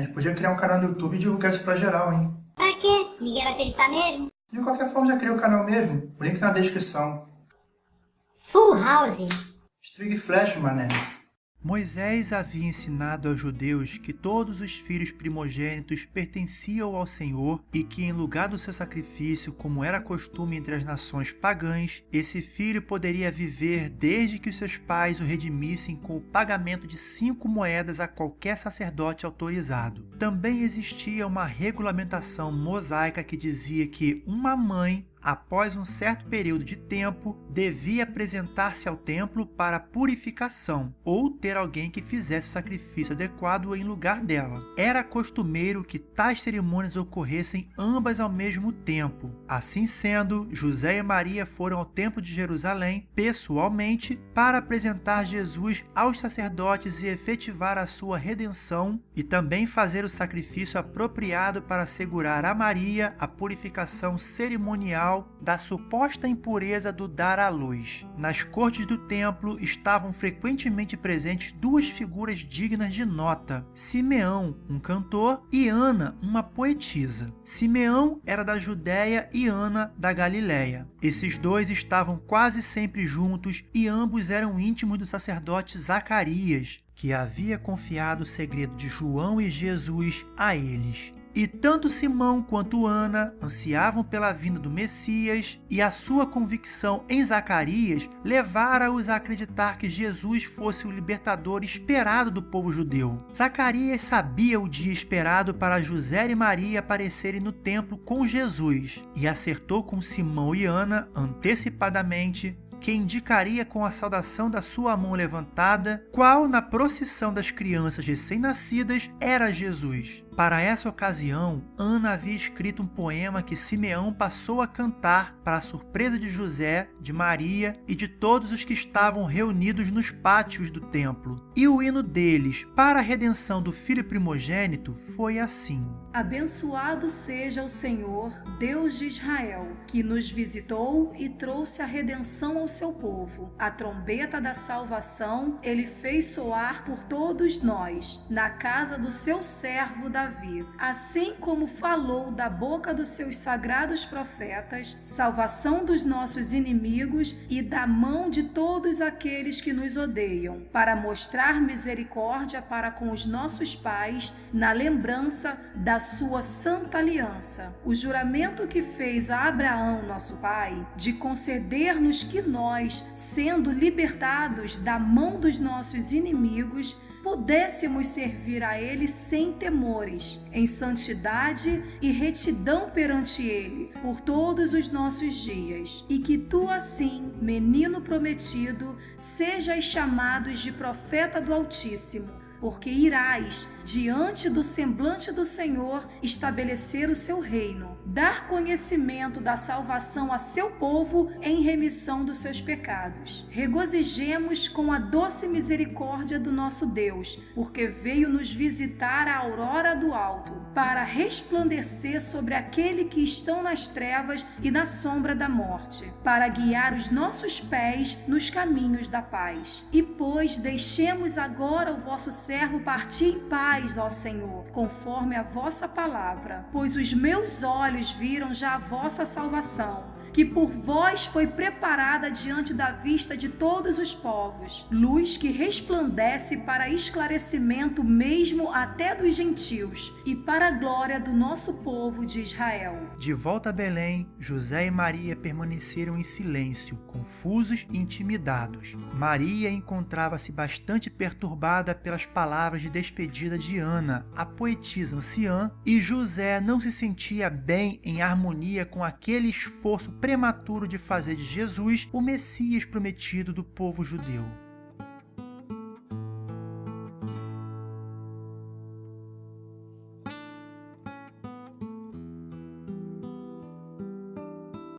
A gente podia criar um canal no YouTube e divulgar isso pra geral, hein? Pra quê? Ninguém vai acreditar mesmo? De qualquer forma, já criei o canal mesmo. O link na descrição. Full House. String Flash, mané. Moisés havia ensinado aos judeus que todos os filhos primogênitos pertenciam ao Senhor e que, em lugar do seu sacrifício, como era costume entre as nações pagãs, esse filho poderia viver desde que os seus pais o redimissem com o pagamento de cinco moedas a qualquer sacerdote autorizado. Também existia uma regulamentação mosaica que dizia que uma mãe após um certo período de tempo, devia apresentar-se ao templo para purificação ou ter alguém que fizesse o sacrifício adequado em lugar dela. Era costumeiro que tais cerimônias ocorressem ambas ao mesmo tempo. Assim sendo, José e Maria foram ao templo de Jerusalém pessoalmente para apresentar Jesus aos sacerdotes e efetivar a sua redenção e também fazer o sacrifício apropriado para assegurar a Maria a purificação cerimonial da suposta impureza do dar à luz. Nas cortes do templo estavam frequentemente presentes duas figuras dignas de nota: Simeão, um cantor, e Ana, uma poetisa. Simeão era da Judéia e Ana da Galiléia. Esses dois estavam quase sempre juntos e ambos eram íntimos do sacerdote Zacarias, que havia confiado o segredo de João e Jesus a eles. E tanto Simão quanto Ana ansiavam pela vinda do Messias, e a sua convicção em Zacarias levara-os a acreditar que Jesus fosse o libertador esperado do povo judeu. Zacarias sabia o dia esperado para José e Maria aparecerem no templo com Jesus, e acertou com Simão e Ana antecipadamente que indicaria com a saudação da sua mão levantada, qual na procissão das crianças recém-nascidas era Jesus. Para essa ocasião, Ana havia escrito um poema que Simeão passou a cantar para a surpresa de José, de Maria e de todos os que estavam reunidos nos pátios do templo. E o hino deles, para a redenção do filho primogênito, foi assim: Abençoado seja o Senhor, Deus de Israel, que nos visitou e trouxe a redenção ao seu povo. A trombeta da salvação ele fez soar por todos nós, na casa do seu servo Davi assim como falou da boca dos seus sagrados profetas, salvação dos nossos inimigos e da mão de todos aqueles que nos odeiam, para mostrar misericórdia para com os nossos pais, na lembrança da sua santa aliança. O juramento que fez a Abraão, nosso pai, de conceder-nos que nós, sendo libertados da mão dos nossos inimigos, pudéssemos servir a Ele sem temores, em santidade e retidão perante Ele, por todos os nossos dias, e que tu assim, menino prometido, sejas chamados de profeta do Altíssimo, porque irás diante do semblante do Senhor estabelecer o seu reino, dar conhecimento da salvação a seu povo em remissão dos seus pecados. Regozijemos com a doce misericórdia do nosso Deus, porque veio nos visitar a aurora do alto, para resplandecer sobre aquele que estão nas trevas e na sombra da morte, para guiar os nossos pés nos caminhos da paz. E pois deixemos agora o vosso servo partir em paz, ó Senhor, conforme a vossa palavra, pois os meus olhos viram já a vossa salvação que por vós foi preparada diante da vista de todos os povos, luz que resplandece para esclarecimento mesmo até dos gentios e para a glória do nosso povo de Israel. De volta a Belém, José e Maria permaneceram em silêncio, confusos e intimidados. Maria encontrava-se bastante perturbada pelas palavras de despedida de Ana, a poetisa anciã, e José não se sentia bem em harmonia com aquele esforço prematuro de fazer de Jesus o Messias prometido do povo judeu.